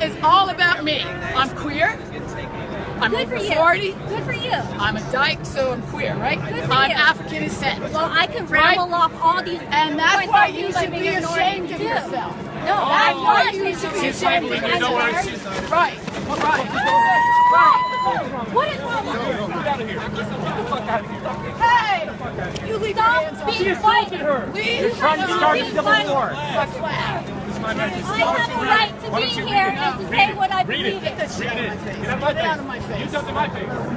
That is all about me. I'm queer. I'm Good over for you. 40. Good for you. I'm a dyke, so I'm queer, right? Good for I'm you. African descent. Well, I can Right? ramble off all these And that's points why on you you should be ashamed of yourself. No, That's I'm why not you should be ashamed of I'm yourself. married. Right, right, right. What is wrong with you? Hey! You leave your Stop hands off being me. violent. Leave You're trying to start a civil war. I have a right to be here and to say what I believe in. Get that shit out of my face. Get out of my face.